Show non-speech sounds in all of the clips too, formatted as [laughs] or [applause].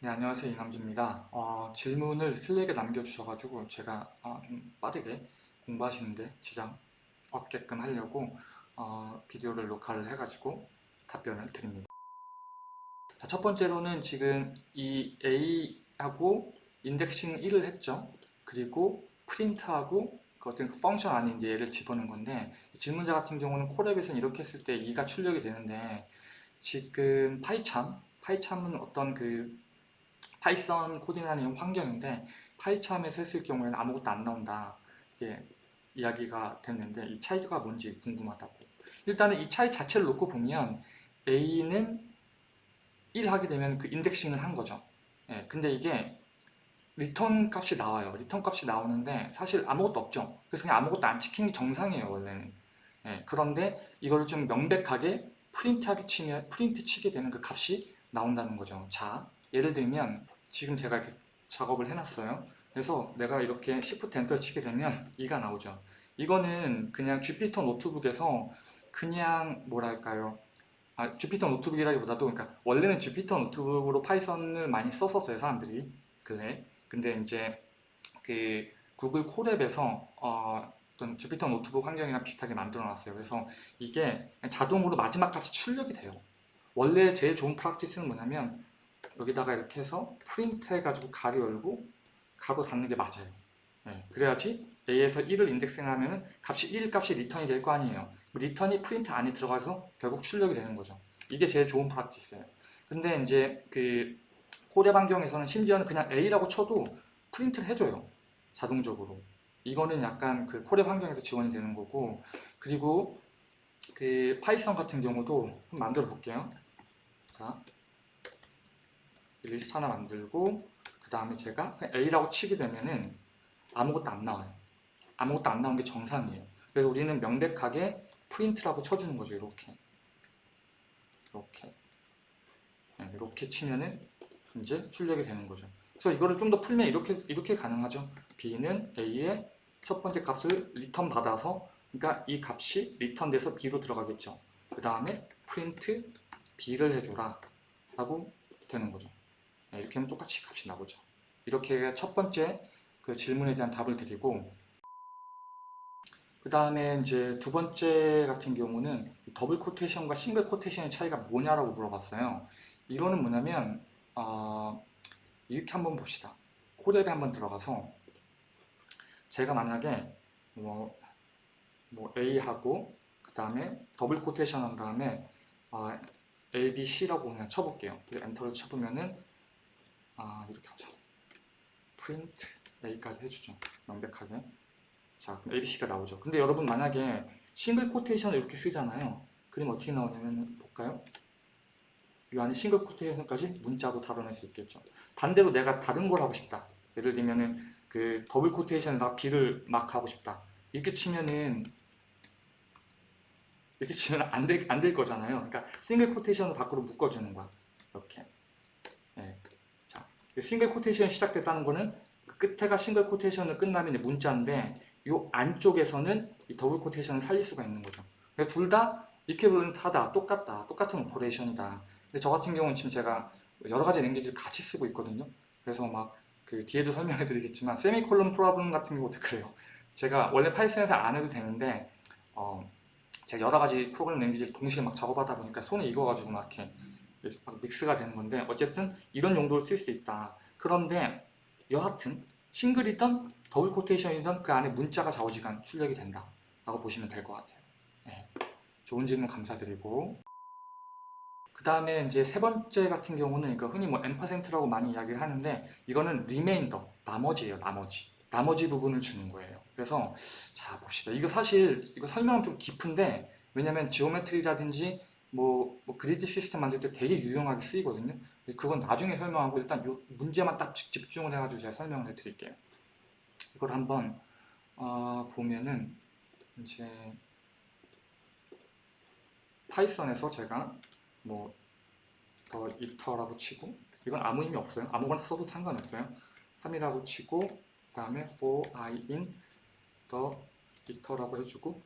네, 안녕하세요. 이남주입니다. 어, 질문을 슬랙에 남겨주셔가지고 제가 어, 좀 빠르게 공부하시는데 지장 없게끔 하려고 어, 비디오를 녹화를 해가지고 답변을 드립니다. 자, 첫 번째로는 지금 이 A하고 인덱싱 1을 했죠. 그리고 프린트하고 그 어떤 펑션 안에 이제 얘를 집어넣은 건데 질문자 같은 경우는 콜앱에서는 이렇게 했을 때 2가 출력이 되는데 지금 파이참 파이참은 어떤 그 Python 코딩이라는 환경인데 PyCharm에서 했을 경우에는 아무것도 안 나온다. 이게 이야기가 됐는데 이 차이가 뭔지 궁금하다고. 일단은 이 차이 자체를 놓고 보면 A는 1 하게 되면 그 indexing을 한 거죠. 예, 근데 이게 return 값이 나와요. return 값이 나오는데 사실 아무것도 없죠. 그래서 그냥 아무것도 안 찍히는 게 정상이에요 원래는. 예, 그런데 이걸 좀 명백하게 프린트하게 치면 프린트 치게 되는 그 값이 나온다는 거죠. 자 예를 들면 지금 제가 이렇게 작업을 해놨어요. 그래서 내가 이렇게 Shift Enter 치게 되면 2가 나오죠. 이거는 그냥 Jupyter Notebook에서 그냥 뭐랄까요? 아, Jupyter Notebook이라기보다도 그러니까 원래는 Jupyter Notebook으로 Python을 많이 썼었어요 사람들이. 근래. 근데 이제 그 구글 Colab에서 어, 어떤 Jupyter 노트북 환경이랑 비슷하게 만들어 놨어요. 그래서 이게 자동으로 마지막 값이 출력이 돼요. 원래 제일 좋은 practice는 뭐냐면 여기다가 이렇게 해서 프린트 해가지고 가로 열고 가로 닫는 게 맞아요. 네, 그래야지 A에서 1을 indexing하면 값이 1 값이 리턴이 될 거 아니에요. 리턴이 프린트 안에 들어가서 결국 출력이 되는 거죠. 이게 제일 좋은 practice예요. 근데 이제 그 Colab 환경에서는 심지어는 그냥 A라고 쳐도 프린트를 해줘요 자동적으로. 이거는 약간 그 Colab 환경에서 지원이 되는 거고 그리고 그 파이썬 같은 경우도 한번 만들어 볼게요. 자 리스트 하나 만들고 그 다음에 제가 A라고 치게 되면은 아무것도 안 나와요. 아무것도 안 나온 게 정상이에요. 그래서 우리는 명백하게 프린트라고 쳐주는 거죠 이렇게. 이렇게. 네, 이렇게 치면은 이제 출력이 되는 거죠. 그래서 이거를 좀 더 풀면 이렇게 이렇게 가능하죠. B는 A의 첫 번째 값을 리턴 받아서 그러니까 이 값이 리턴돼서 B로 들어가겠죠. 그 다음에 프린트 B를 해줘라 라고 되는 거죠. 네, 이렇게 하면 똑같이 값이 나오죠. 이렇게 첫 번째 그 질문에 대한 답을 드리고 그 다음에 이제 두 번째 같은 경우는 double quotation과 single quotation의 차이가 뭐냐라고 물어봤어요. 이거는 뭐냐면 어, 이렇게 한번 봅시다. Colab에 한번 들어가서 제가 만약에 뭐, 뭐 A하고 그 다음에 double quotation 한 다음에 어, A, B, C라고 그냥 쳐볼게요. 엔터를 쳐보면은 아 이렇게 하자. 프린트 A까지 해주죠. 명백하게. 자 그럼 ABC가 나오죠. 근데 여러분 만약에 single quotation을 이렇게 쓰잖아요. 그럼 어떻게 나오냐면 볼까요? 이 안에 single quotation까지 문자로 다뤄낼 수 있겠죠. 반대로 내가 다른 걸 하고 싶다. 예를 들면은 그 double quotation에다 B를 막 하고 싶다. 이렇게 치면은 이렇게 치면 안될 안 될 거잖아요. 그러니까 single quotation을 밖으로 묶어주는 거야. 이렇게. 네. single quotation이 시작됐다는 거는 그 끝에가 single quotation을 끝나면 문자인데 이 안쪽에서는 이 double quotation을 살릴 수가 있는 거죠. 둘 다 equivalent하다, 똑같다, 똑같은 operation이다. 근데 저 같은 경우는 지금 제가 여러 가지 language를 같이 쓰고 있거든요. 그래서 막 그 뒤에도 설명해 드리겠지만 세미콜론 problem 같은 경우도 그래요. 제가 원래 파이썬에서 안 해도 되는데 어 제가 여러 가지 프로그램 language를 동시에 막 작업하다 보니까 손에 익어가지고 막 이렇게 믹스가 되는 건데 어쨌든 이런 용도로 쓸 수 있다. 그런데 여하튼 single이든 double quotation이든 그 안에 문자가 좌우지간 출력이 된다. 라고 보시면 될 것 같아요. 네. 좋은 질문 감사드리고 그 다음에 이제 세 번째 같은 경우는 이거 흔히 뭐 M%라고 많이 이야기를 하는데 이거는 remainder, 나머지예요, 나머지. 나머지 부분을 주는 거예요. 그래서 자 봅시다. 이거 사실 이거 설명은 좀 깊은데 왜냐면 geometry라든지 뭐, 뭐 grid 시스템 만들 때 되게 유용하게 쓰이거든요. 그건 나중에 설명하고 일단 요 문제만 딱 집중을 해가지고 제가 설명을 해드릴게요. 이걸 한번 어, 보면은 이제 파이썬에서 제가 뭐 the iter라고 치고 이건 아무 의미 없어요. 아무거나 써도 상관없어요. 3이라고 치고 그 다음에 for i in the iter라고 해주고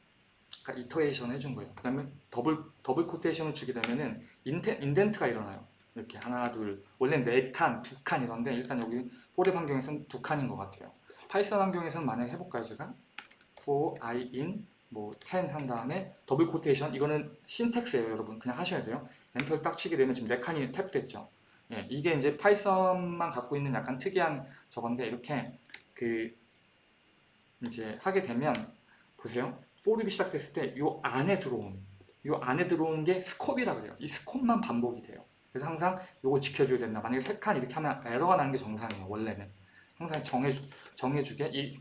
iteration 해준 거예요. 그 다음에 double, double quotation을 주게 되면은 inden, indent가 일어나요. 이렇게 하나 둘 원래 네 칸, 두 칸 이런데 일단 여기 Colab 환경에서는 두 칸인 것 같아요. 파이썬 환경에서는 만약에 해볼까요 제가? for i in 뭐10 한 다음에 double quotation 이거는 syntax예요 여러분 그냥 하셔야 돼요. 엔터를 딱 치게 되면 지금 네 칸이 탭됐죠. 예, 이게 이제 파이썬만 갖고 있는 약간 특이한 저건데 이렇게 그 이제 하게 되면 보세요. for loop이 시작됐을 때이 안에 들어온 이 안에 들어온 게 scope이라 그래요. 이 scope만 반복이 돼요. 그래서 항상 이거 지켜줘야 된다. 만약에 세 칸 이렇게 하면 에러가 나는 게 정상이에요. 원래는 항상 정해주 정해주게 이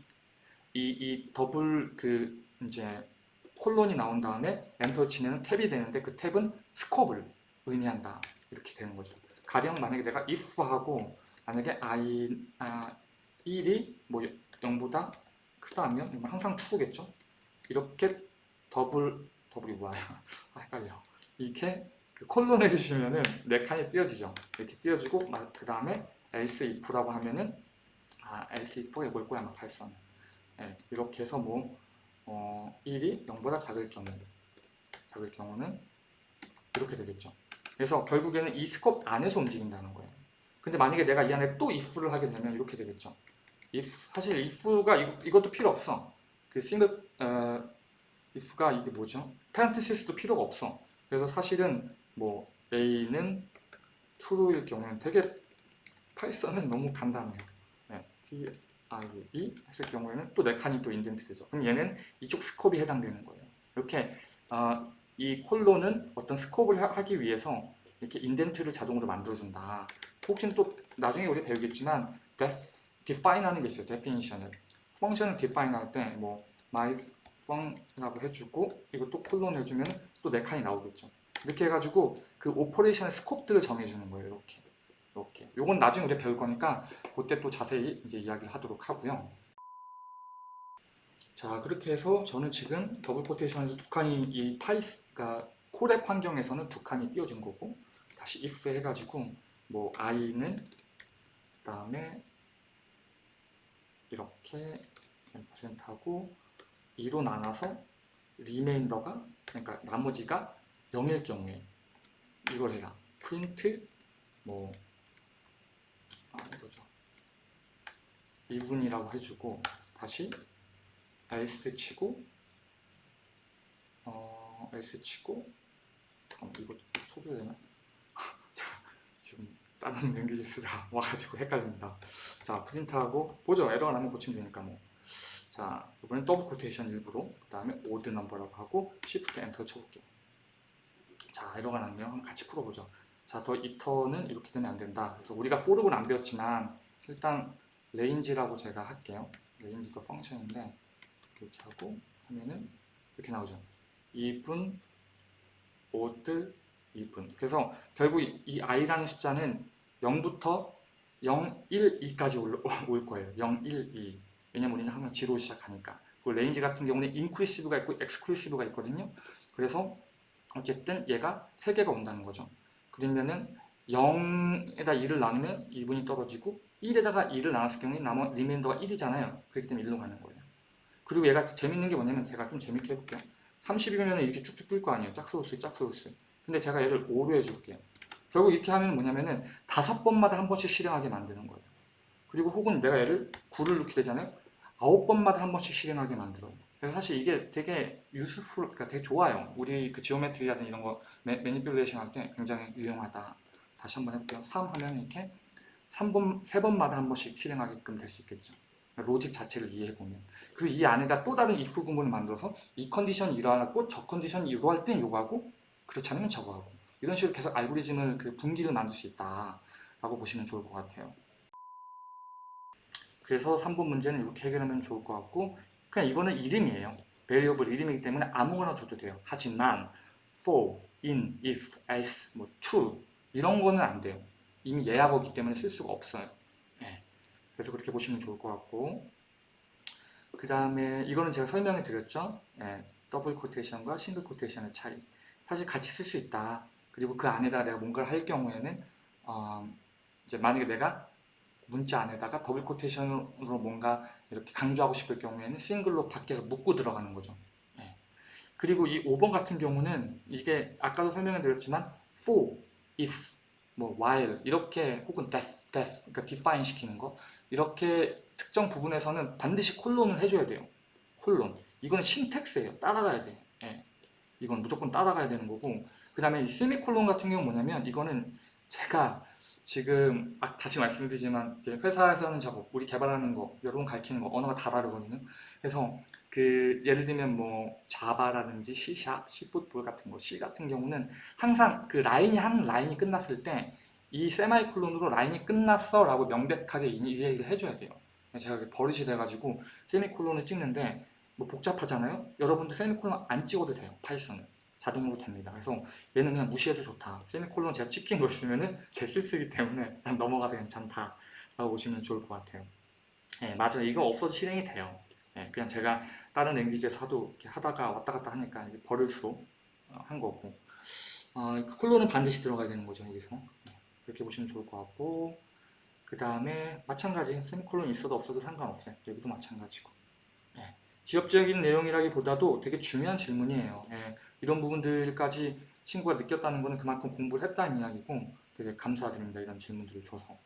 이, 이 더블 그 이제 콜론이 나온 다음에 엔터 치면 탭이 되는데 그 탭은 scope을 의미한다. 이렇게 되는 거죠. 가령 만약에 내가 if하고 만약에 i 아, 1이 뭐 0보다 크다면 항상 true겠죠. 이렇게 double double이 뭐야? [laughs] 아, 헷갈려. 이렇게 그 콜론 해주시면은 네 칸이 띄어지죠. 이렇게 띄어지고 그 다음에 else if라고 하면은 아 else if가 이걸 거야 아마 파이썬. 네, 이렇게 해서 뭐 어, 1이 0보다 작을 경우 작을 경우는 이렇게 되겠죠. 그래서 결국에는 이 scope 안에서 움직인다는 거예요. 근데 만약에 내가 이 안에 또 if를 하게 되면 이렇게 되겠죠. if 사실 if가 이, 것도 필요 없어. 그 싱글 어, if가 이게 뭐죠? parentheses도 필요가 없어. 그래서 사실은 뭐 a는 true일 경우는 되게 파이썬은 너무 간단해요. 네, true 했을 경우에는 또네 칸이 또 indent 되죠. 그럼 얘는 이쪽 scope이 해당되는 거예요. 이렇게 어, 이 콜론은 어떤 scope을 하 기 위해서 이렇게 indent를 자동으로 만들어준다. 혹시는 또 나중에 우리 배우겠지만 def, define 하는 게 있어요. definition을. function을 define 할때 뭐 my func라고 해주고 이것도 콜론 해주면 또 네 칸이 나오겠죠. 이렇게 해가지고 그 operation의 scope들을 정해주는 거예요. 이렇게. 이렇게. 요건 나중에 우리 배울 거니까 그때 또 자세히 이제 이야기를 하도록 하고요. 자 그렇게 해서 저는 지금 double quotation에서 두 칸이 이 파이썬 그러니까 Colab 환경에서는 두 칸이 띄어진 거고 다시 if 해가지고 뭐 i는 그 다음에 이렇게 퍼센트하고 2로 나눠서 remainder가 그러니까 나머지가 0일 경우에 이걸 해라 프린트 뭐 아, 이거죠 even이라고 해주고 다시 else 치고 어 else 치고 잠깐만 이거 쳐줘야 되나? 자 다른 쓰다 [laughs] 와가지고 헷갈립니다. 자 print하고 보죠. 에러가 나면 고치면 되니까 뭐 자 이번엔 double quotation 일부러 그 다음에 odd number라고 하고 shift enter 쳐볼게요. 자 에러가 났네요 한번 같이 풀어보죠. 자더 이터는 이렇게 되면 안 된다. 그래서 우리가 for는 안 배웠지만 일단 range라고 제가 할게요. range도 function인데 이렇게 하고 하면은 이렇게 나오죠. even odd even. 그래서 결국 이 i라는 숫자는 0부터 0, 1, 2까지 올, [laughs] 올 거예요. 0, 1, 2 왜냐면 우리는 항상 zero로 시작하니까. 그 range 같은 경우는 inclusive가 있고 exclusive가 있거든요. 그래서 어쨌든 얘가 3개가 온다는 거죠. 그러면은 0에다 2를 나누면 even이 떨어지고 1에다가 2를 나눴을 경우에 남은 remainder가 1이잖아요. 그렇기 때문에 1로 가는 거예요. 그리고 얘가 재밌는 게 뭐냐면 제가 좀 재밌게 해볼게요. 30이면 이렇게 쭉쭉 뜰 거 아니에요. 짝수 짝수 근데 제가 얘를 5로 해줄게요 결국 이렇게 하면 뭐냐면은 다섯 번마다 한 번씩 실행하게 만드는 거예요. 그리고 혹은 내가 얘를 9를 넣게 되잖아요 아홉 번마다 한 번씩 실행하게 만들어요. 그래서 사실 이게 되게 useful, 그러니까 되게 좋아요. 우리 그 geometry라든 이런 거 매, manipulation 할 때 굉장히 유용하다. 다시 한번 해볼게요. 3 하면 이렇게 3번, 3번마다 한 번씩 실행하게끔 될 수 있겠죠. 로직 자체를 이해해보면. 그리고 이 안에다 또 다른 if 구문을 만들어서 이 컨디션이 이러하고 저 컨디션이 이러할 땐 이거 하고 그렇지 않으면 저거 하고 이런 식으로 계속 알고리즘을 그 분기를 만들 수 있다 라고 보시면 좋을 것 같아요. 그래서 3번 문제는 이렇게 해결하면 좋을 것 같고 그냥 이거는 이름이에요. 베리어블 이름이기 때문에 아무거나 줘도 돼요. 하지만 for, in, if, as, 뭐 true 이런 거는 안 돼요. 이미 예약어기 때문에 쓸 수가 없어요. 그래서 그렇게 보시면 좋을 것 같고. 그 다음에 이거는 제가 설명해 드렸죠? 네, double quotation과 single quotation의 차이. 사실 같이 쓸 수 있다 그리고 그 안에다가 내가 뭔가를 할 경우에는 어, 이제 만약에 내가 문자 안에다가 double quotation으로 뭔가 이렇게 강조하고 싶을 경우에는 single로 밖에서 묶고 들어가는 거죠 네. 그리고 이 5번 같은 경우는 이게 아까도 설명해 드렸지만 for, if 뭐 while 이렇게 혹은 that, that 그러니까 define 시키는 거 이렇게 특정 부분에서는 반드시 콜론을 해줘야 돼요. 콜론. 이거는 신텍스예요. 따라가야 돼요. 예. 이건 무조건 따라가야 되는 거고 그 다음에 이 세미콜론 같은 경우는 뭐냐면 이거는 제가 지금 아, 다시 말씀드리지만 이제 회사에서는 작업, 우리 개발하는 거, 여러분 가르치는 거 언어가 다 다르거든요. 그래서 그 예를 들면 뭐 자바라든지 C sharp, C++ 같은 거, C 같은 경우는 항상 그 라인이 한 라인이 끝났을 때 이 세미콜론으로 라인이 끝났어 라고 명백하게 이이 얘기를 해줘야 돼요. 제가 버릇이 돼가지고 세미콜론을 찍는데 뭐 복잡하잖아요. 여러분들 세미콜론 안 찍어도 돼요. 파이썬은 자동으로 됩니다. 그래서 얘는 그냥 무시해도 좋다. 세미콜론 제가 찍힌 거 있으면은 제 실수기 때문에 그냥 넘어가도 괜찮다. 라고 보시면 좋을 것 같아요. 예, 맞아요. 이거 없어도 실행이 돼요. 예, 그냥 제가 다른 랭귀지에서 하도 이렇게 하다가 왔다 갔다 하니까 이게 버릇으로 어, 한 거고. 어, 콜론은 반드시 들어가야 되는 거죠, 여기서. 네, 그렇게 보시면 좋을 것 같고. 그 다음에 마찬가지 세미콜론 있어도 없어도 상관없어요. 여기도 마찬가지고. 예, 지엽적인 내용이라기보다도 되게 중요한 질문이에요. 예, 이런 부분들까지 친구가 느꼈다는 것은 그만큼 공부를 했다는 이야기고 되게 감사드립니다. 이런 질문들을 줘서.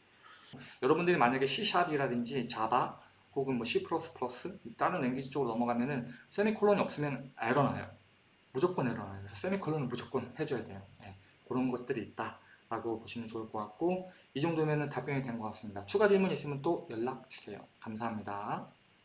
여러분들이 만약에 C샵이라든지 자바 혹은 뭐 C++ 다른 랭귀지 쪽으로 넘어가면 은 세미콜론이 없으면 에러 나요. 무조건 에러 나요. 그래서 세미콜론을 무조건 해줘야 돼요. 예, 그런 것들이 있다. 라고 보시면 좋을 것 같고 이 정도면 답변이 된 것 같습니다. 추가 질문 있으면 또 연락 주세요. 감사합니다.